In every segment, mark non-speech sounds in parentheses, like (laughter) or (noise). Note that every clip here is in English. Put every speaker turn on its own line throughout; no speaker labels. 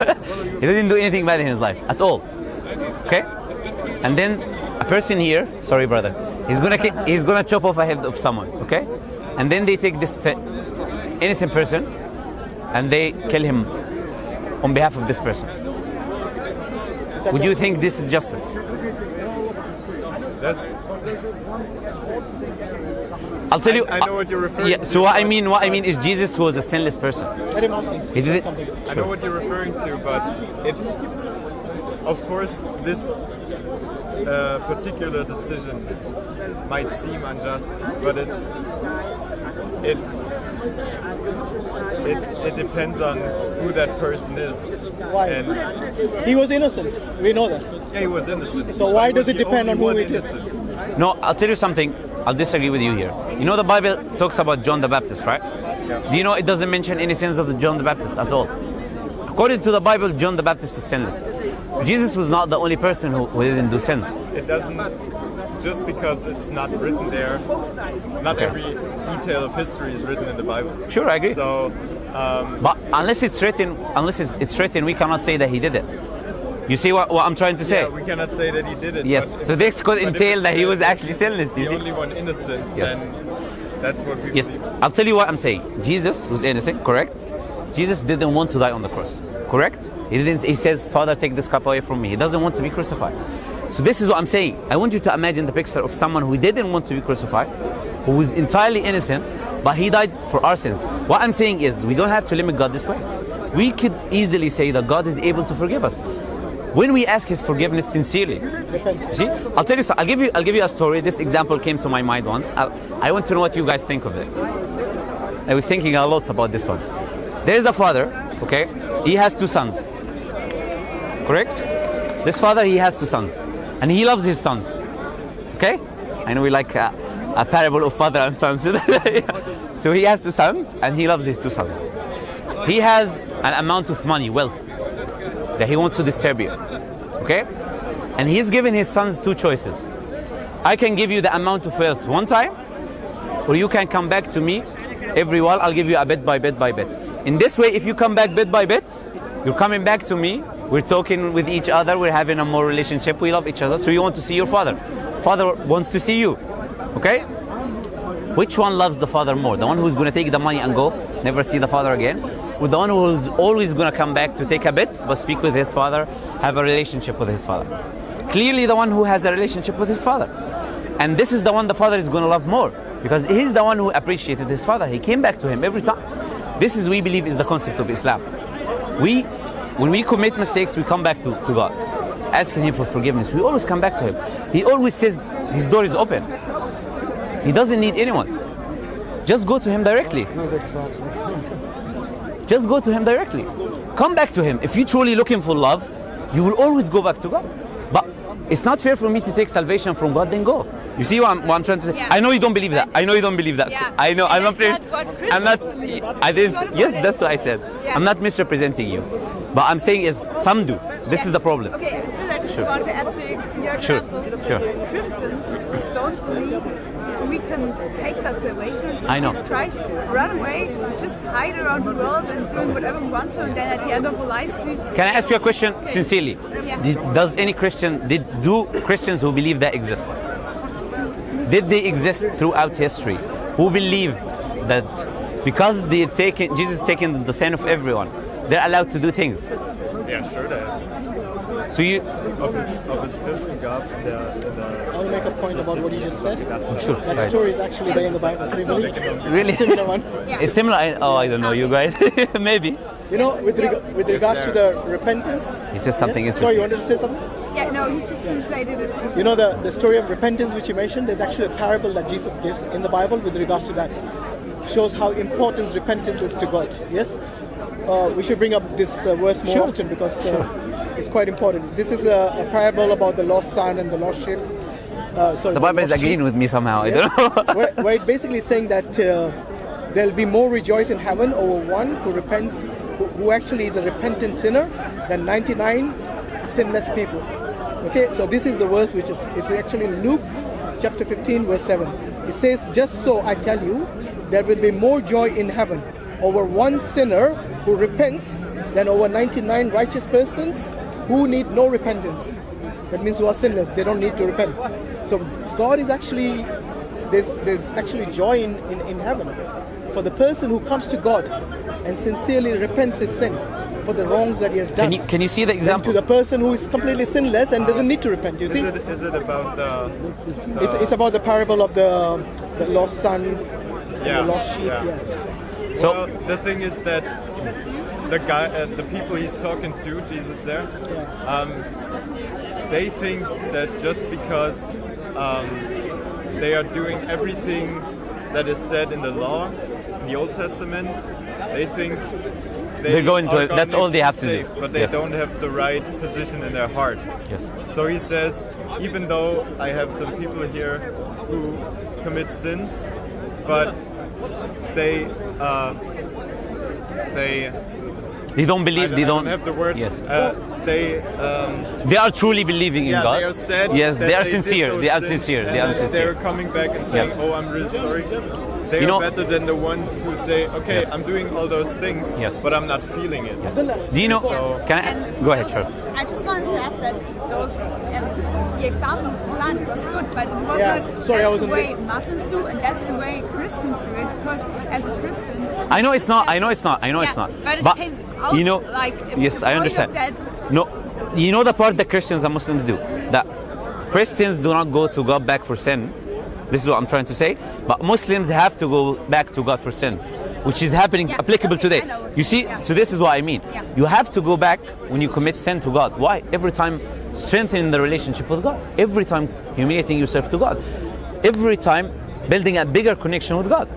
(laughs) he didn't do anything bad in his life at all. Okay? And then a person here, sorry brother, he's gonna he's gonna chop off a head of someone. Okay? And then they take this innocent person and they kill him on behalf of this person. Would you think this is justice?
That's,
I'll tell you.
I know what you're referring
Yeah.
to,
So what I mean, what I mean is Jesus was a sinless person.
Let him.
He did it.
something.
I know what you're referring to, but it, of course, this uh, particular decision might seem unjust, but it's it it it depends on who that person is.
Why?
And
He was innocent. We know that.
yeah, he was innocent.
So why
but he was
does it depend on who
one
it is?
innocent.
No, I'll tell you something. I'll disagree with you here. You know the Bible talks about John the Baptist, right? Do you know it doesn't mention any sins of the John the Baptist at all? According to the Bible, John the Baptist was sinless. Jesus was not the only person who, who didn't do sins.
It doesn't just because it's not written there. Not every detail of history is written in the Bible.
Sure, I agree.
So um,
But unless it's written, unless it's, it's written, we cannot say that he did it. You see what, what I'm trying to say?
yeah, we cannot say that he did it.
Yes, so this could entail that he was actually sinless, you
The
see?
only one innocent.
Yes.
Then that's what we.
Yes,
believe.
I'll tell you what I'm saying. Jesus was innocent, correct? Jesus didn't want to die on the cross, correct? He didn't. He says, "Father, take this cup away from me." He doesn't want to be crucified. So this is what I'm saying. I want you to imagine the picture of someone who didn't want to be crucified, who was entirely innocent, but he died for our sins. What I'm saying is, we don't have to limit God this way. We could easily say that God is able to forgive us when we ask His forgiveness sincerely. See, I'll tell you. so- I'll give you. I'll give you a story. This example came to my mind once. I, I want to know what you guys think of it. I was thinking a lot about this one. There is a father. Okay, he has two sons. Correct. This father, he has two sons, and he loves his sons. Okay, I know we like a, a parable of father and sons. (laughs) so he has two sons, and he loves his two sons. He has an amount of money, wealth, that he wants to disturb you. Okay? And he's given his sons two choices. I can give you the amount of wealth one time, or you can come back to me every while. I'll give you a bit by bit by bit. In this way, if you come back bit by bit, you're coming back to me. We're talking with each other. We're having a more relationship. We love each other. So you want to see your father. Father wants to see you. Okay? Which one loves the father more? The one who's going to take the money and go, never see the father again? One who's always going to come back to take a bit, but speak with his father, have a relationship with his father? Clearly, the one who has a relationship with his father. And this is the one the father is going to love more because he's the one who appreciated his father. He came back to him every time. This is, we believe, is the concept of Islam. We, when we commit mistakes, we come back to, to God, asking Him for forgiveness. We always come back to Him. He always says His door is open. He doesn't need anyone. Just go to Him directly. Just go to Him directly. Come back to Him. If you're truly looking for love, you will always go back to God. But it's not fair for me to take salvation from God, then go. You see what I'm, what I'm trying to say?
Yeah.
I know you don't believe that. I know you don't believe that.
Yeah.
I know. I'm not. I'm not.
Believe.
I didn't. Yes, that's what I said.
Yeah.
I'm not misrepresenting you, but I'm saying is some do. This is the problem.
Okay, I just
Sure.
want to add to your
Sure,
example.
sure.
Christians just don't believe we can take that salvation.
I know.
Jesus Christ, run away, just hide around the world and doing whatever we want to, and then at the end of our lives, we just
Can I ask you a question
Okay.
sincerely?
Yeah.
Did, does any Christian did do Christians who believe that exist? Did they exist throughout history? Who believed that because they're taking Jesus is taking the sin of everyone, they're allowed to do things?
Yeah, sure. That
So you
ob es, ob es Christen gab in der, in der
I want to make a point about what you just said.
sure?
That
right.
story is actually there in the Bible. Can you?
Really?
Similar one. (laughs)
It's similar. I- Oh, I don't know. You guys, (laughs) maybe.
You know, with, reg- with regards to the repentance.
He says something
yes? Sorry, you wanted to say something?
Yeah, no, he just translated it.
You know the, the story of repentance which you mentioned, there's actually a parable that Jesus gives in the Bible with regards to that. Shows how important repentance is to God. Yes? Uh, we should bring up this uh, verse more
Sure.
often because uh, it's quite important. This is a, a parable about the lost son and the lost sheep. Uh, sorry,
The Bible is
lost sheep.
agreeing with me somehow. I don't know. (laughs)
where, where it basically saying that uh, there'll be more rejoice in heaven over one who repents, who, who actually is a repentant sinner, than 99 sinless people. Okay, so this is the verse which is it's actually Luke chapter 15, verse 7. It says, Just so I tell you, there will be more joy in heaven over one sinner who repents than over 99 righteous persons who need no repentance. That means who are sinless. They don't need to repent. So God is actually there's there's actually joy in, in, in heaven for the person who comes to God and sincerely repents his sin for the wrongs that he has done.
Can you, can you see the example?
to the person who is completely sinless and doesn't need to repent. You
Is
see,
it is it about the,
it's, it's about the parable of the, the lost son,
yeah
the lost sheep.
yeah.
Yeah.
So-
well, the thing is that the guy, uh, the people he's talking to, Jesus there, um, they think that just because um, they are doing everything that is said in the law, in the Old Testament, they think they
They're going to- that's all they
be
have to do.
saved, But they
Yes.
don't have the right position in their heart.
yes.
So he says, even though I have some people here who commit sins, but they uh, they
They don't believe.
I
they don't.
have the word.
Yes.
Uh, they um,
They are truly believing in
yeah
God.
they are sad.
Yes, they are
did
sincere.
those
They are sincere. They are sincere.
They're coming back and saying,
Yes.
"Oh, I'm really sorry." They
You
are
know-
better than the ones who say, "Okay,
Yes.
I'm doing all those things,
Yes.
but I'm not feeling it."
Do you know?
So-
Can I
And
go ahead,
those-
sure.
I just wanted to add that those um, the example of the son was good, but it was
Yeah,
not
sorry, I
that's
wasn't
the way
there.
Muslims do, and that's the way Christians do it. Because as a Christian,
I know it's not. I know it's not. I know it's
Yeah,
not.
but it came out
you know,
like
yes, I understand. No, you know the part that Christians and Muslims do. That Christians do not go to God back for sin. This is what I'm trying to say. But Muslims have to go back to God for sin, which is happening
Yeah,
applicable
okay,
today.
I know what
You
you
see,
yeah.
so this is what I mean.
Yeah.
You have to go back when you commit sin to God. Why? Every time strengthening the relationship with God. Every time humiliating yourself to God. Every time building a bigger connection with God.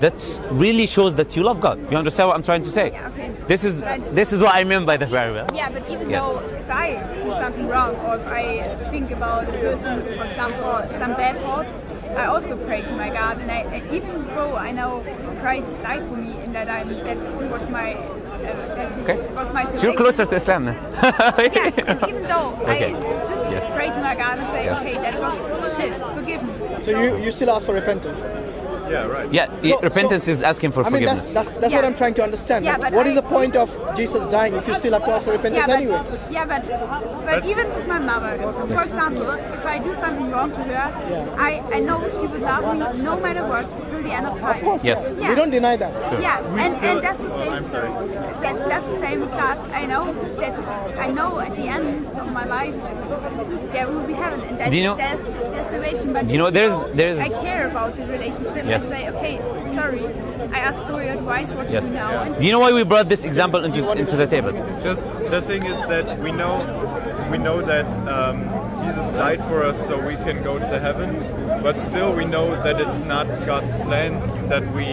That really shows that you love God. You understand what I'm trying to say?
Yeah, okay.
This is
But-
this is what I mean by the well.
Yeah, but even
Yes.
though if I do something wrong or if I think about a person, for example, some bad thoughts, I also pray to my God, and I, I- even though I know Christ died for me and that I that was my uh, that
Okay.
was my
So you're closer to Islam now. (laughs)
Yeah, and even though
Okay.
I just
Yes.
pray to my God and say,
Yes.
okay, that was shit, forgive me.
So you, you still ask for repentance.
Yeah, right.
Yeah,
So-
repentance
so-
is asking for
I mean,
forgiveness.
that's that's, that's what I'm trying to understand.
Yeah,
Like,
but
what is
I-
the point of Jesus dying if you still have to ask for repentance
yeah,
anyway?
but, yeah, but but even with my mother, for example, if I do something wrong to her, I, I know she would love me no matter what till the end of time.
Of course,
Yes.
we don't deny that.
Yeah,
We
and,
still-
and that's the same.
I'm sorry.
That, that's the same with God. I know that I know at the end of my life there will be heaven, and that,
Do you know-
there's there's salvation. But
You know, there's- there's-
I care about the relationship.
Yes.
I say, okay, sorry. I ask for your advice. What to
Yes.
do now? And
Do you know why we brought this example into, into the table?
Just the thing is that we know we know that um, Jesus died for us so we can go to heaven, but still we know that it's not God's plan that we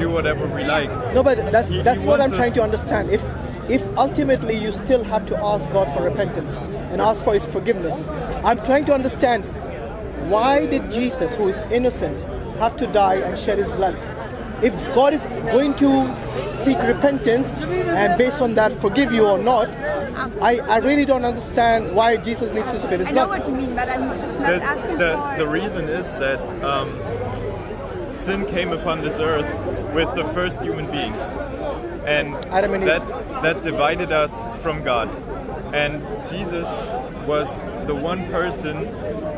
do whatever we like.
No, but that's
He-
that's
he
what I'm trying to understand. If if ultimately you still have to ask God for repentance and ask for His forgiveness, I'm trying to understand why did Jesus, who is innocent, have to die and shed His blood? If God is going to seek repentance and based on that forgive you or not, I, I really don't understand why Jesus needs to spill His
I know
blood.
what you mean, but I'm just not
The,
asking
the,
for.
the reason is that um, sin came upon this earth with the first human beings, and
Adam and
that that divided us from God. And Jesus was the one person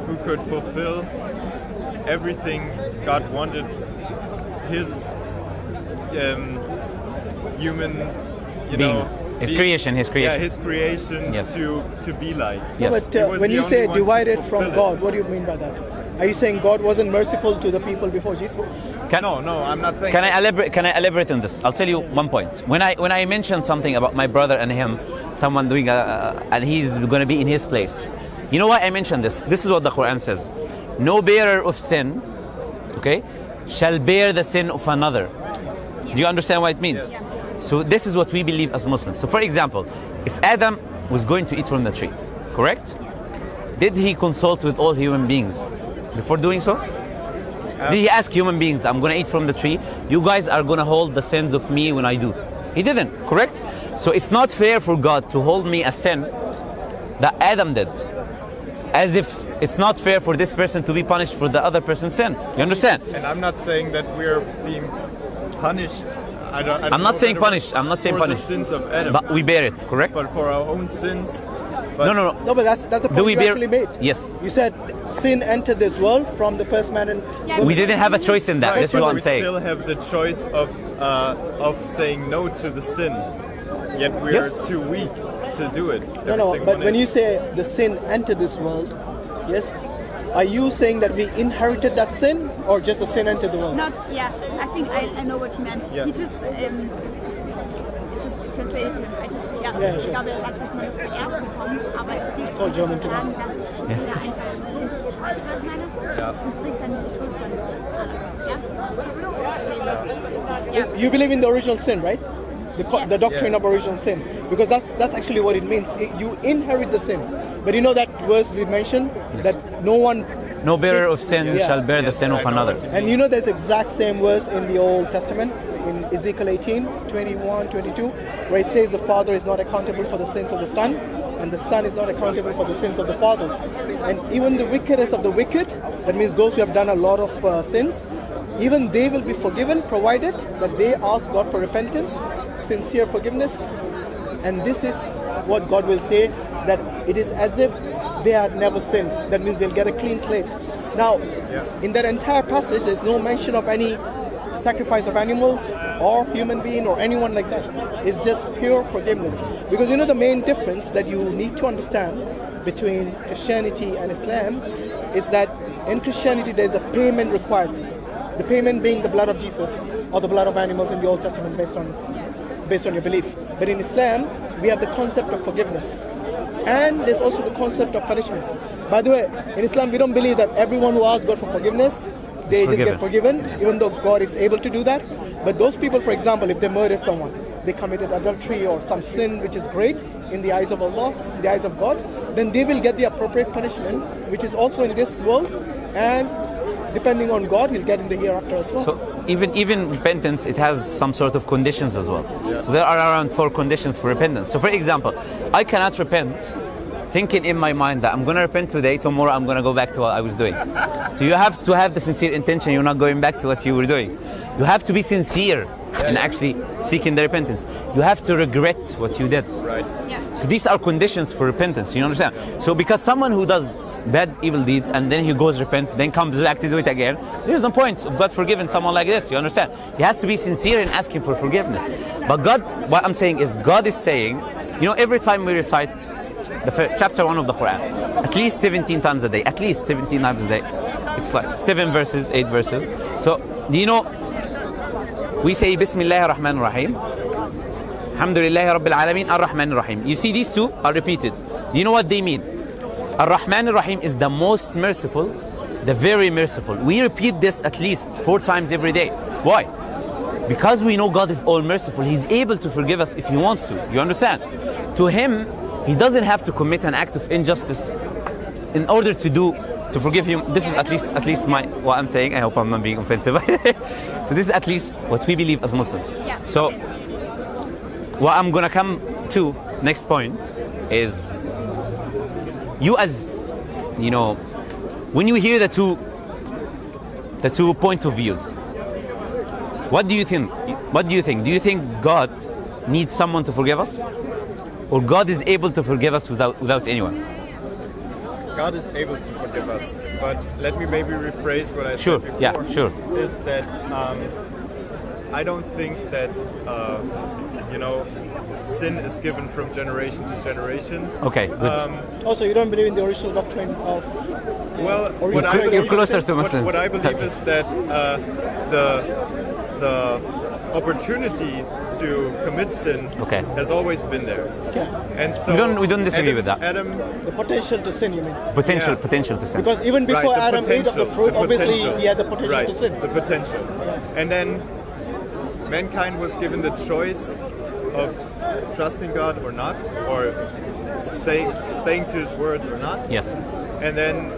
who could fulfill everything God wanted his um, human, you know,
Beings. His
beings-
creation, his creation.
Yeah, his creation
Yes.
to to be like.
Yes.
But uh, when you say divided from
fulfill it.
God, what do you mean by that? Are you saying God wasn't merciful to the people before Jesus?
Can,
No, no, I'm not saying.
Can I elaborate? Can I elaborate on this? I'll tell you one point. When I when I mentioned something about my brother and him, someone doing a, and he's going to be in his place. You know why I mentioned this? This is what the Quran says: No bearer of sin, okay, shall bear the sin of another. Do you understand what it means? So this is what we believe as Muslims. So for example, if Adam was going to eat from the tree, correct? Did he consult with all human beings before doing so? Uh, did he ask human beings, I'm going to eat from the tree? You guys are going to hold the sins of me when I do. He didn't, correct? So it's not fair for God to hold me a sin that Adam did. As if it's not fair for this person to be punished for the other person's sin. You understand?
And I'm not saying that we're being punished. I don't, I don't
I'm not saying
if it
punish. I'm not saying
for
punish.
the sins of Adam,
But we bear it, correct?
but for our own sins. But
No, no, no.
No, but that's that's the point
we
you
bear-
actually made.
Yes.
You said sin entered this world from the first man and
Yeah.
We didn't have a choice in that.
Right,
This is what I'm saying.
we still have the choice of uh, of saying no to the sin. Yet we
Yes.
are too weak to do it.
No, no. But
one
when
is.
you say the sin entered this world, yes, are you saying that we inherited that sin, or just the sin entered the world?
Not, yeah, I think I, I know what you meant.
Yeah.
He just, um, just translated to him. I just, ja,
Ja,
ich
sure.
glaube, er sagt, dass man das vererbt bekommt, aber es geht
Soll German
zu sagen, dass das jeder einfach so ist. Weißt du, was ich meine?
Ja.
Du trägst ja nicht die Schuld von. Ja? Ja.
You believe in the original sin, right? The,
Yeah.
the doctrine
Yeah.
of original sin, because that's that's actually what it means. It- you inherit the sin, but you know that verse we mentioned that no one,
No bearer of sin
Yeah.
shall bear the sin of another.
and you know there's exact same verse in the Old Testament in Ezekiel 18, 21, 22, where it says the Father is not accountable for the sins of the Son, and the Son is not accountable for the sins of the Father. And even the wickedness of the wicked, that means those who have done a lot of uh, sins, even they will be forgiven provided that they ask God for repentance, sincere forgiveness, and this is what God will say that it is as if they had never sinned. That means they'll get a clean slate. Now, in that entire passage, there's no mention of any sacrifice of animals or human being or anyone like that. It's just pure forgiveness. Because you know the main difference that you need to understand between Christianity and Islam is that in Christianity there's a payment required. The payment being the blood of Jesus or the blood of animals in the Old Testament based on based on your belief. But in Islam, we have the concept of forgiveness. And there's also the concept of punishment. By the way, in Islam, we don't believe that everyone who asks God for forgiveness, they just get forgiven, even though God is able to do that. But those people, for example, if they murdered someone, they committed adultery or some sin which is great in the eyes of Allah, in the eyes of God, then they will get the appropriate punishment, which is also in this world. And depending on God, he'll get in the hereafter as well.
So even even repentance, it has some sort of conditions as well. So there are around four conditions for repentance. So for example, I cannot repent thinking in my mind that I'm going to repent today, tomorrow I'm going to go back to what I was doing. So you have to have the sincere intention. You're not going back to what you were doing. You have to be sincere in actually seeking the repentance. You have to regret what you did.
Right.
Yeah.
So these are conditions for repentance. You understand? So because someone who does bad evil deeds and then he goes repents, then comes back to do it again, there's no point God forgiving someone like this. You understand? He has to be sincere in asking for forgiveness. But God, what I'm saying is, God is saying, you know, every time we recite the chapter one of the Quran, at least 17 times a day, at least 17 times a day. It's like seven verses, eight verses. So, do you know? We say Bismillah ar-Rahman ar-Rahim. Alhamdulillah Rabbil Alameen Ar-Rahman Ar-Rahim. You see these two are repeated. Do you know what they mean? Ar-Rahman Ar-Rahim is the most merciful, the very merciful. We repeat this at least four times every day. Why? Because we know God is all merciful. He's able to forgive us if He wants to. You understand? To Him, He doesn't have to commit an act of injustice in order to do to forgive him. This is at least at least my what I'm saying. I hope I'm not being offensive. (laughs) so this is at least what we believe as Muslims.
Yeah.
So what I'm gonna come to next point is you as you know when you hear the two the two point of views what do you think what do you think do you think god needs someone to forgive us or god is able to forgive us without without anyone
God is able to forgive us, but let me maybe rephrase what I
Sure,
said before.
yeah, sure.
Is that um, I don't think that uh, you know sin is given from generation to generation.
okay
Um,
Also, you don't believe in the original doctrine of
Well,
Or
what
you're
I believe,
you're closer to
what-
Muslims.
What, I believe is that uh, the the opportunity to commit sin
Okay.
has always been there,
okay,
and so
We don't- we don't disagree
Adam,
with that.
Adam,
the potential to sin. You mean?
potential
yeah.
potential to sin
Because even before
right,
Adam ate of the fruit,
the
obviously
potential.
he had the potential
right,
to sin.
The potential, and then mankind was given the choice of trusting God or not, or staying staying to His words or not.
yes
and then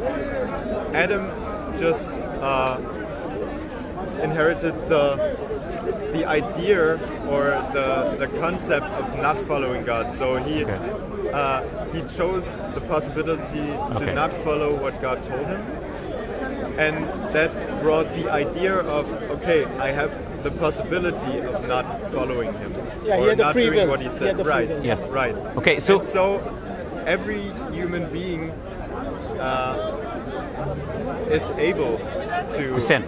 Adam just uh, inherited the the idea or the the concept of not following God. So he
Okay.
uh, he chose the possibility to
Okay.
not follow what God told him, and that brought the idea of okay, I have the possibility of not following him
Yeah,
or not doing
will.
what he
He
said.
had the free
right.
will.
Yes.
Right.
Okay, so-
And so every human being uh, is able to,
To sin.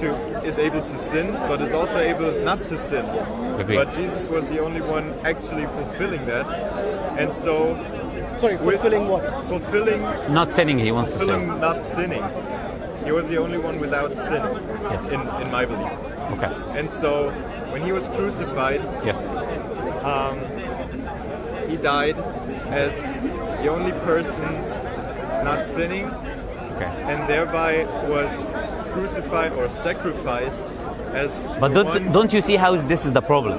To is able to sin, but is also able not to sin.
Agreed.
But Jesus was the only one actually fulfilling that, and so
Sorry,
with-
fulfilling what?
fulfilling
Not sinning, he wants to sin.
fulfilling not sinning. He was the only one without sin,
Yes.
in, in my belief.
Okay.
And so when he was crucified,
Yes.
Um, he died as the only person not sinning
Okay.
and thereby was crucified or sacrificed as
But don't,
one
don't you see how this is the problem?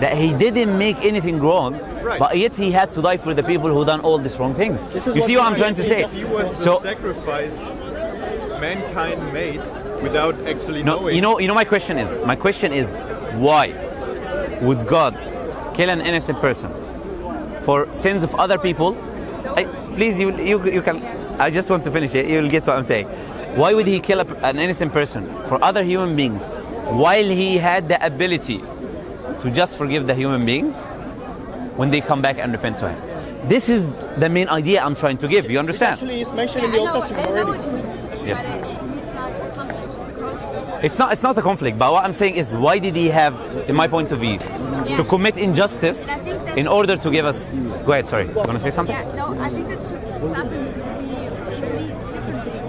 That he didn't make anything wrong,
Right.
but yet he had to die for the people who done all these wrong things. You
what
see what I'm trying to say?
he was the
So,
sacrifice mankind made without actually
no,
knowing.
you know, you know, my question is, my question is, why would God kill an innocent person for sins of other people? I, please, you, you, you can. I just want to finish it. You'll get what I'm saying. Why would he kill a, an innocent person for other human beings while he had the ability to just forgive the human beings when they come back and repent to him? This is the main idea I'm trying to give. You understand?
Actually, it's mentioned in the Old Testament already.
what you mean.
Yes.
But it's not conflict because
It's not. It's not a conflict. But what I'm saying is, why did he have, in my point of view, to commit injustice
I think that's-
in order to give us? Go ahead. Sorry. You want to say something?
Yeah, no, I think that's just something we believe differently.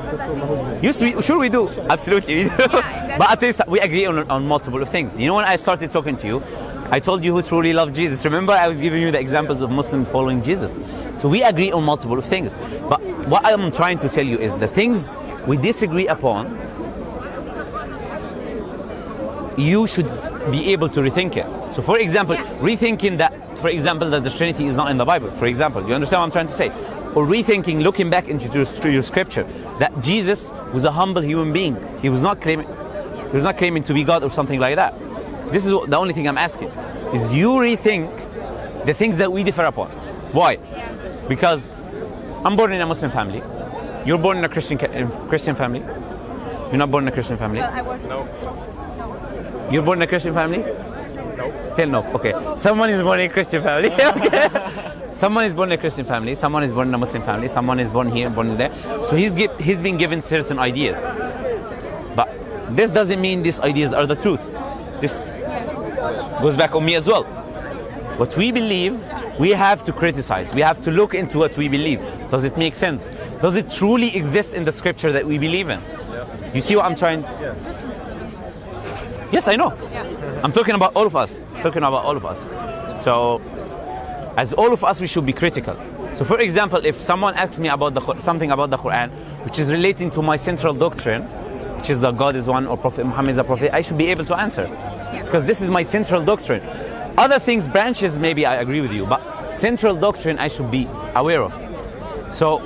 Because I think
Yes, we, sure we do. Absolutely, we do. (laughs)
that's-
but I tell you, we agree on, on multiple of things. You know, when I started talking to you, I told you who truly loved Jesus. Remember, I was giving you the examples of Muslims following Jesus. So we agree on multiple of things. But what I'm trying to tell you is the things we disagree upon, you should be able to rethink it. So, for example, rethinking that, for example, that the Trinity is not in the Bible. For example, you understand what I'm trying to say? Or rethinking, looking back into your, your scripture, that Jesus was a humble human being. He was not claiming, he was not claiming to be God or something like that. This is what- the only thing I'm asking: is you rethink the things that we differ upon. Why? Because I'm born in a Muslim family. You're born in a Christian in Christian family. You're not born in a Christian family.
well, I was
No.
You're born in a Christian family?
No.
Still no. Okay. Someone is born in a Christian family. (laughs) okay. Someone is born in a Christian family. Someone is born in a Muslim family. Someone is born here, born there. So he's he's been given certain ideas. But this doesn't mean these ideas are the truth. This goes back on me as well. What we believe, we have to criticize. We have to look into what we believe. Does it make sense? Does it truly exist in the scripture that we believe in? You see what I'm trying?
Believe.
Yes, I know.
Yeah.
I'm talking about all of us. Talking about all of us. So, as all of us, we should be critical. So, for example, if someone asks me about the something about the Quran, which is relating to my central doctrine, which is that God is one or Prophet Muhammad is a prophet, I should be able to answer, because this is my central doctrine. Other things, branches, maybe I agree with you, but central doctrine, I should be aware of. So,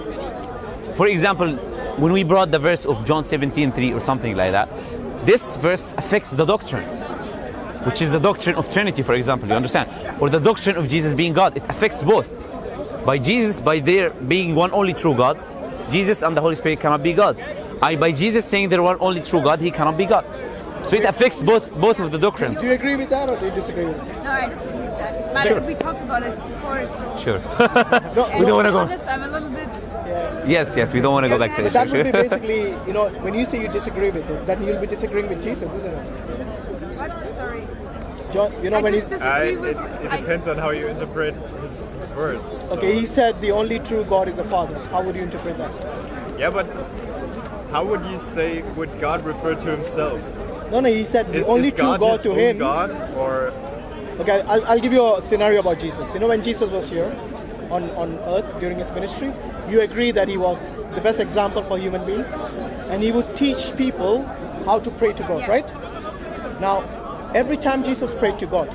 for example, when we brought the verse of John 17:3 or something like that, this verse affects the doctrine, which is the doctrine of Trinity, for example. You understand? Or the doctrine of Jesus being God. It affects both. By Jesus, by their being one only true God, Jesus and the Holy Spirit cannot be God. I, by Jesus saying they're one only true God, he cannot be God. So it affects both both of the doctrines.
Do you agree with that or do you disagree with it?
No, I disagree with that. But
Sure.
we talked about it before, so.
Sure.
And (laughs)
We don't wanna go-
honest, I'm a little bit.
Yes, yes. We don't want to go back to
But that would be basically, you know, when you say you disagree with it, then you'll be disagreeing with Jesus, isn't it?
What? Sorry.
John, you know,
I
when
just
he's,
I,
disagree
it,
with.
it
I-
depends on how you interpret his, his words. So-
okay, he said the only true God is the Father. How would you interpret that?
Yeah, but how would you say would God refer to himself?
No, no, he said the
Is,
only
is
true
God,
God
his
to
own
him.
God or
Okay, I'll, I'll give you a scenario about Jesus. You know, when Jesus was here on, on earth during his ministry, you agree that he was the best example for human beings and he would teach people how to pray to God,
Yeah.
right? Now, every time Jesus prayed to God,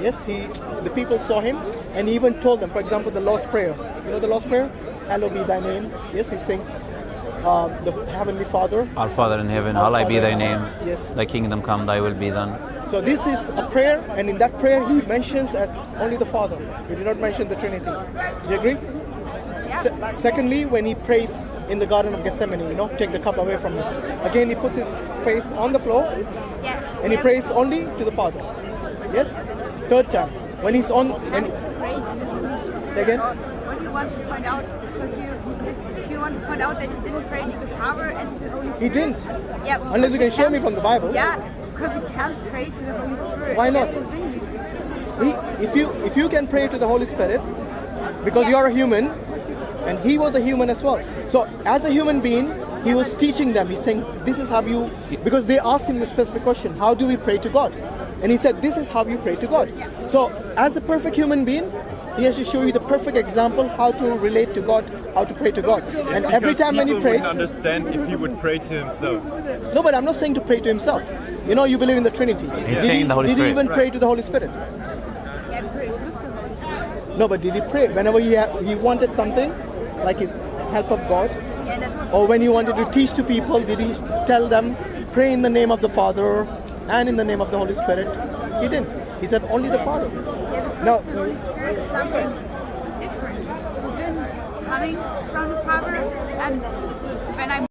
yes, he the people saw him and he even told them, for example, the Lord's Prayer. You know the Lord's Prayer? Hallowed be thy name. Yes, he's saying, um, the Heavenly Father.
Our Father in heaven,
Our
hallowed be thy name.
Yes.
Thy kingdom come, thy will be done.
So this is a prayer, and in that prayer he mentions as only the Father. He did not mention the Trinity. Do you agree?
Yeah.
Se- secondly, when he prays in the Garden of Gethsemane, you know, take the cup away from him. Again, he puts his face on the floor
Yeah.
and he prays only to the Father. Yes. Third time, when he's on, when,
Pray to the Holy Spirit.
Say again?
What do you want to point out? Because you want to point out that he didn't pray to the Father and to the Holy Spirit?
he didn't.
Yeah.
Unless you can show me from the Bible.
Yeah, because you can't pray to the Holy Spirit.
Why not? He, if you if you can pray to the Holy Spirit, because
Yeah.
you are a human, and he was a human as well. So as a human being, he was teaching them. He's saying, "This is how you," because they asked him the specific question, "How do we pray to God?" And he said, "This is how you pray to God." So as a perfect human being, he has to show you the perfect example how to relate to God, how to pray to God. And every time when he
people
prayed,
wouldn't understand if he would pray to himself.
no, but I'm not saying to pray to himself. You know, you believe in the Trinity. did
saying
he,
the Holy
did he
Spirit.
even pray to the Holy Spirit?
Yeah, pray with the Holy Spirit.
No, but did he pray whenever he ha- he wanted something, like his help of God,
Yeah, that was
or when he wanted to teach to people? Did he tell them pray in the name of the Father and in the name of the Holy Spirit? He didn't. He said only the Father.
Yeah, because
No.
the Holy Spirit is something different. Within coming from the Father and